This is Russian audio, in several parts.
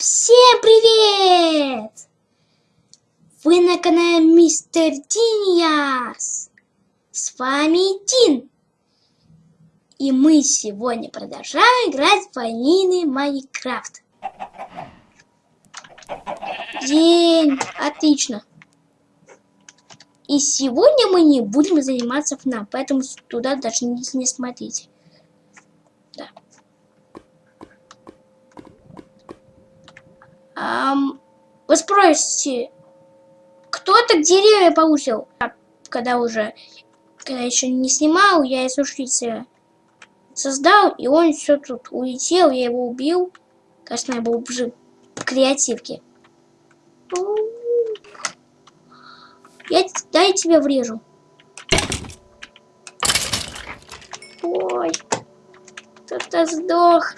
Всем привет! Вы на канале Мистер Диниас. С вами Дин. И мы сегодня продолжаем играть в ванильный Майнкрафт. День! Отлично. И сегодня мы не будем заниматься FNAF, поэтому туда даже не смотрите. Um, вы спросите, кто так деревья получил? А, когда уже, когда еще не снимал, я из сушителя создал, и он все тут улетел, я его убил. Кажется, я был уже в креативке. Я, дай я тебя врежу. Ой, кто-то сдох.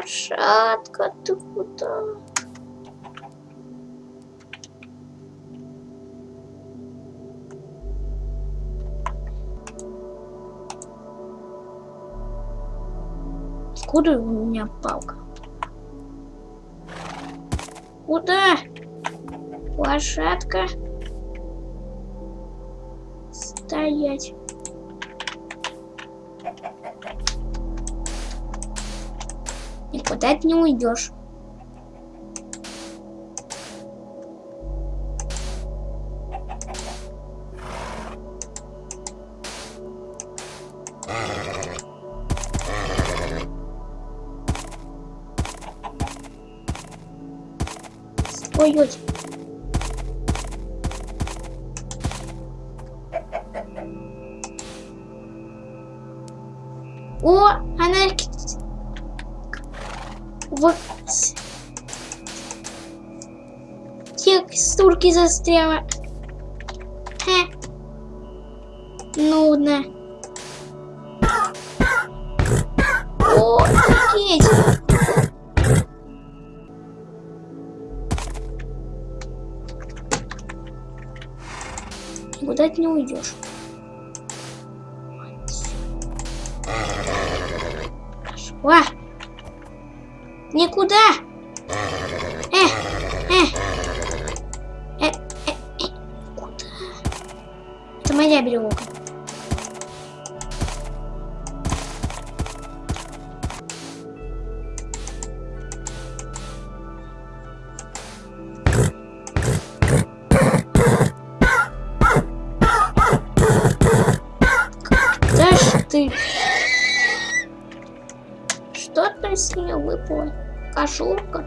Лошадка ты куда? Откуда у меня палка? Куда? Лошадка. Стоять. Никуда ты не уйдешь. Вот... Текстурки застряла. Хе. Нудно. О, офигеть. Никуда ты не уйдешь. Никуда! Э, э, э, э, э, куда? Это моя береговка. Кошелка.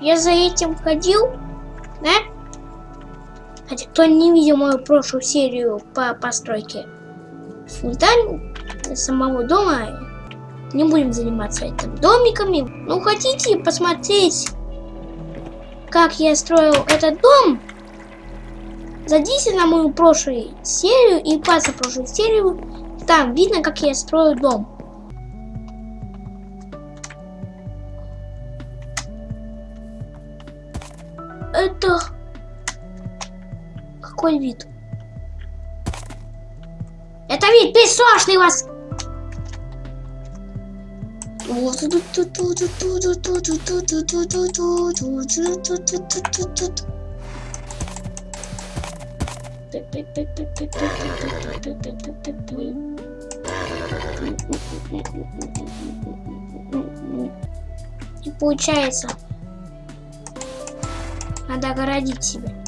Я за этим ходил, да? Хотя кто не видел мою прошлую серию по постройке фундамента самого дома, не будем заниматься этим домиками. Ну, хотите посмотреть, как я строил этот дом, Зайдите на мою прошлую серию и по прошлую серию. Там видно, как я строю дом. Это... Какой вид? Это вид песочный вас! Не получается. Надо огородить себя.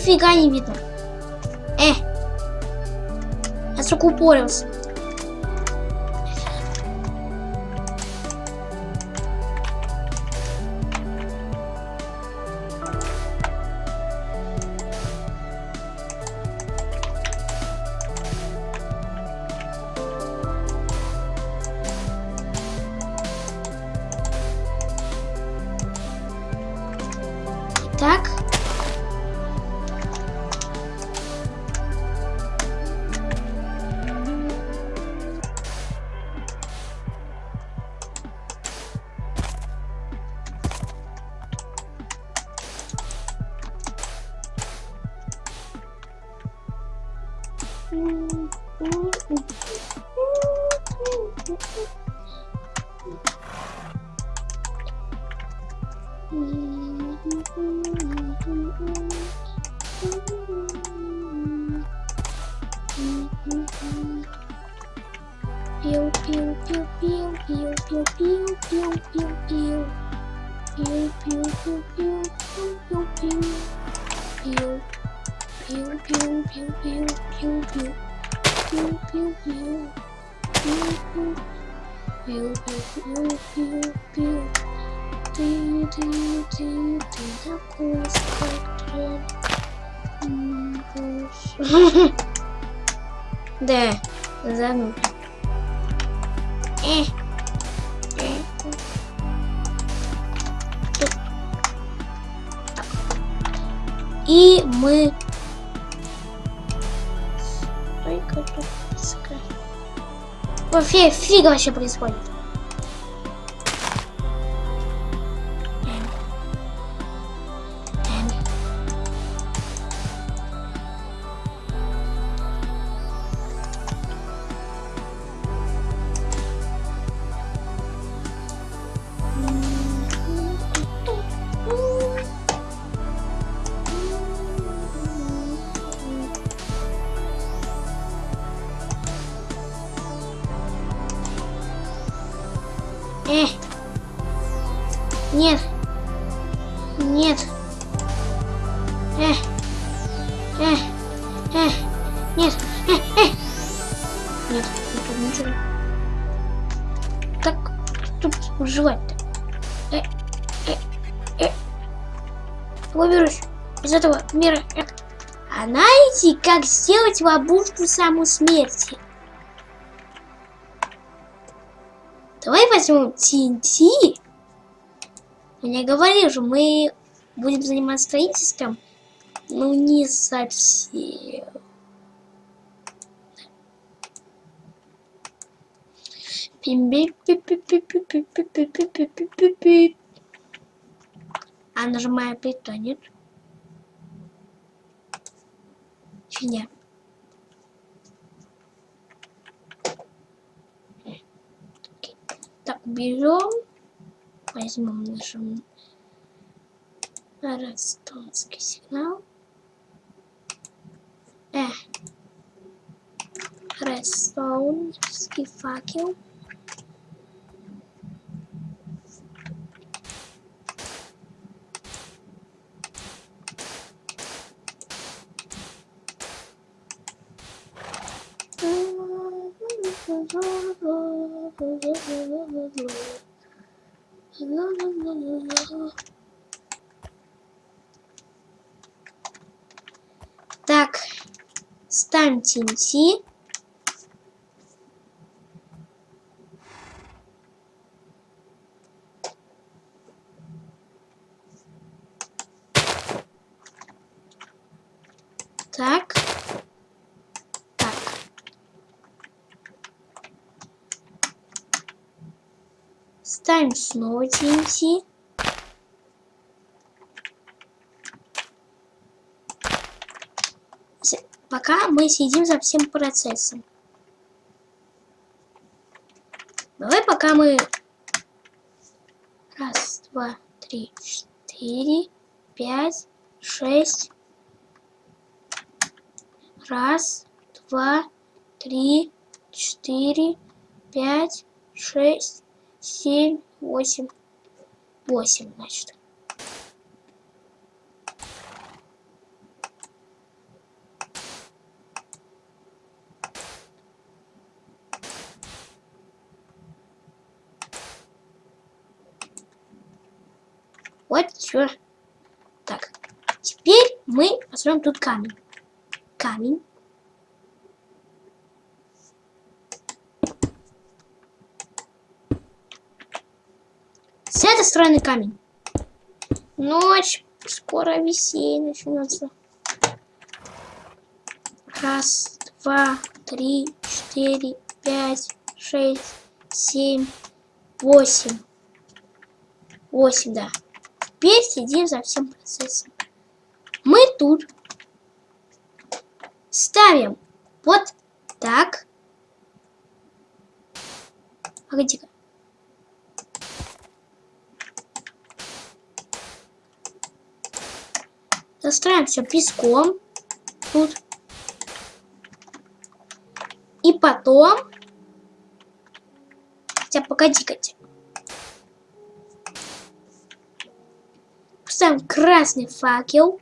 Нифига не видно. Э. Я закупорился. Так. Ooh. пил, пил, пил, пил, пил, ты, ты, ты, ты такой скотрен. Да, зануда. И мы... Стойка тут фига вообще происходит. Э. Нет. Нет. Э. Э. Э. Нет. Э. Э. Нет, не тут ничего. Как тут выживать-то? Э. Э. Э. Выберусь из этого мира. Э. А знаете, как сделать ловушку саму смерти? Давай возьмем TNT. Я говорил же, мы будем заниматься строительством. Ну, не совсем. А нажимаю питонет. Фигня. Берем, возьмем наш ростовский сигнал. Э, ростовский факел. Так, ставим TNT. Так. Так. Ставим снова TNT. Пока мы следим за всем процессом. Давай пока мы... Раз, два, три, четыре, пять, шесть. Раз, два, три, четыре, пять, шесть, семь, восемь. Восемь, значит. Вот все. Так, теперь мы построим тут камень. Камень. С этой стороны камень. Ночь. Скоро веселье начнется. Раз, два, три, четыре, пять, шесть, семь, восемь. Восемь, да. Теперь следим за всем процессом. Мы тут ставим вот так. Погоди-ка. Застраиваем все песком. Тут. И потом... Хотя, погоди-ка. Поставим красный факел.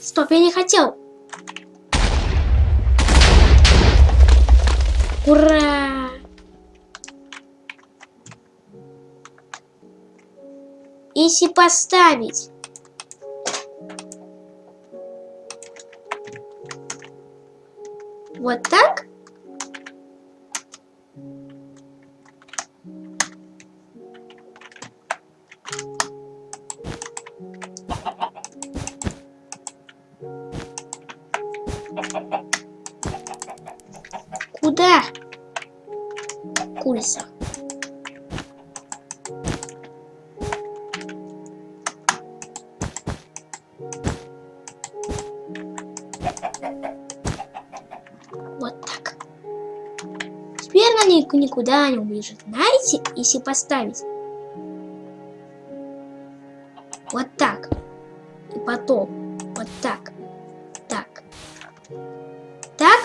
Стоп, я не хотел. Ура! Если поставить. Вот так, Она никуда не убежит. Знаете, если поставить вот так, и потом вот так, так, так,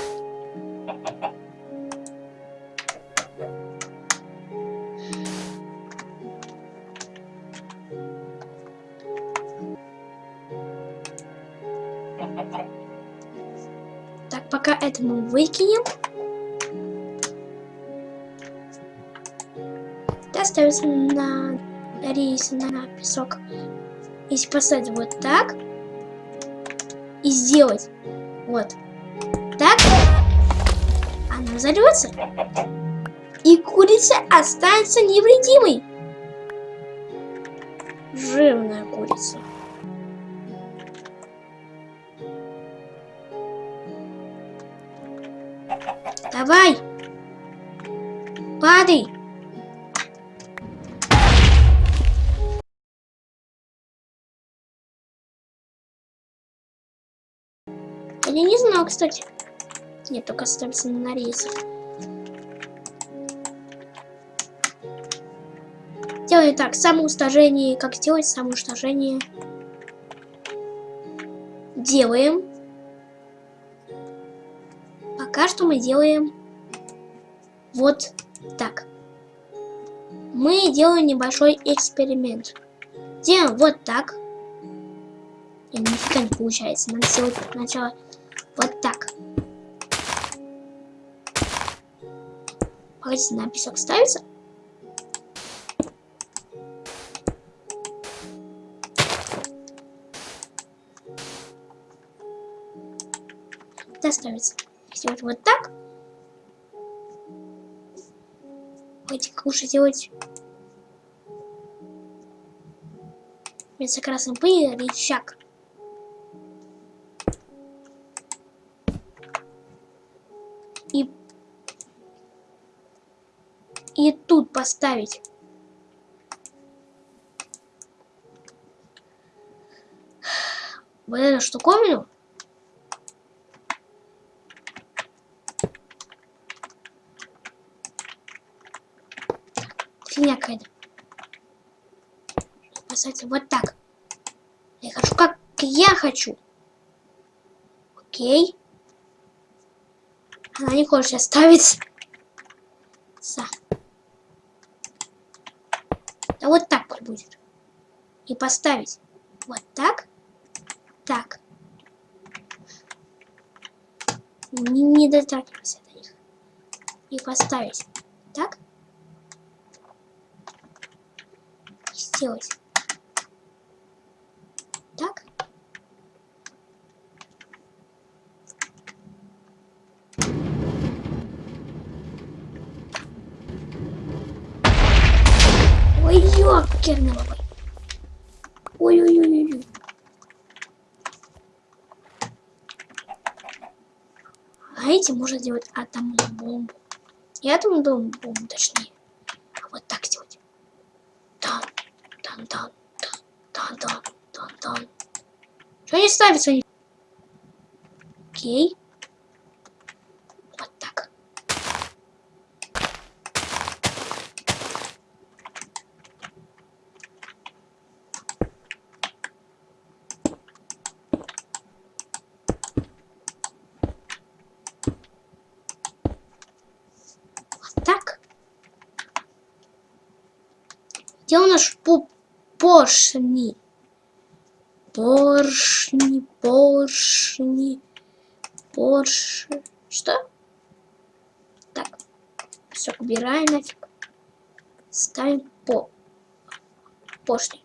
Так, пока это мы выкинем. Ставится на рейс, на песок. Если поставить вот так и сделать вот так, она взорвется. И курица останется невредимой. Жирная курица. Давай! Падай! Кстати. Нет, только ставится на рейс. Делаем так, самоуничтожение. Как сделать самоуничтожение? Делаем. Пока что мы делаем вот так. Мы делаем небольшой эксперимент. Делаем вот так. Нифига не получается. Надо сделать сначала вот так. Погодите, на песок ставится? Да, ставится. Сделать вот так. Погодите, как лучше сделать? Вместо красной пыли рычаг. Поставить. Вот эту штуковину. Фигня какая-то. Поставить вот так. Я хочу, как я хочу. Окей. Она не хочет оставить. Са. Да вот так пусть будет. И поставить вот так. Так. Не, не дотрагивайся до них. И поставить так. Сделать так. Ой, ё А эти можно сделать атомную бомбу. Не атомную бомбу, точнее. А вот так сделать. Дан, дан, дан, дан, дан, дан, дан. Что не ставится? Окей. Вот так. Вот так. Где у нас по поршни? Поршни, поршни, поршни. Что? Так. Все, убираем нафиг. Ставим по поршни.